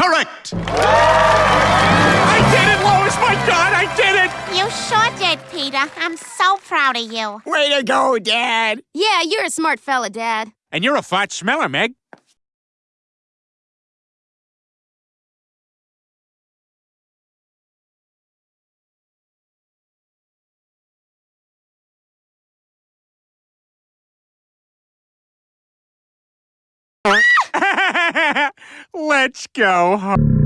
Correct! I did it, Lois! My God, I did it! You sure did, Peter. I'm so proud of you. Way to go, Dad. Yeah, you're a smart fella, Dad. And you're a fart smeller, Meg. Let's go home.